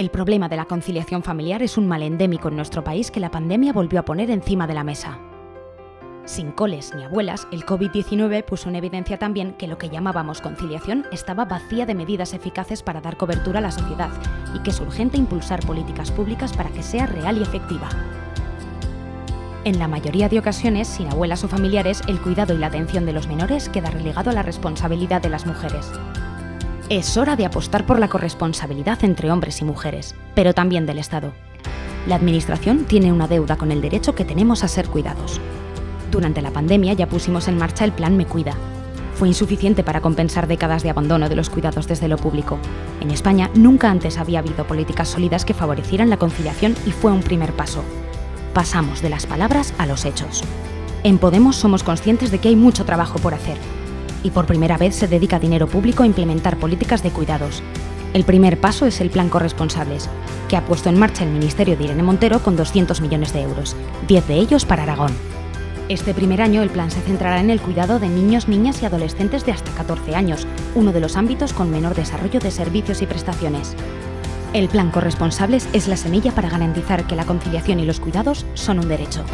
El problema de la conciliación familiar es un mal endémico en nuestro país que la pandemia volvió a poner encima de la mesa. Sin coles ni abuelas, el COVID-19 puso en evidencia también que lo que llamábamos conciliación estaba vacía de medidas eficaces para dar cobertura a la sociedad y que es urgente impulsar políticas públicas para que sea real y efectiva. En la mayoría de ocasiones, sin abuelas o familiares, el cuidado y la atención de los menores queda relegado a la responsabilidad de las mujeres. Es hora de apostar por la corresponsabilidad entre hombres y mujeres, pero también del Estado. La Administración tiene una deuda con el derecho que tenemos a ser cuidados. Durante la pandemia ya pusimos en marcha el Plan Me Cuida. Fue insuficiente para compensar décadas de abandono de los cuidados desde lo público. En España nunca antes había habido políticas sólidas que favorecieran la conciliación y fue un primer paso. Pasamos de las palabras a los hechos. En Podemos somos conscientes de que hay mucho trabajo por hacer, y por primera vez se dedica dinero público a implementar políticas de cuidados. El primer paso es el Plan Corresponsables, que ha puesto en marcha el Ministerio de Irene Montero con 200 millones de euros, 10 de ellos para Aragón. Este primer año el plan se centrará en el cuidado de niños, niñas y adolescentes de hasta 14 años, uno de los ámbitos con menor desarrollo de servicios y prestaciones. El plan Corresponsables es la semilla para garantizar que la conciliación y los cuidados son un derecho.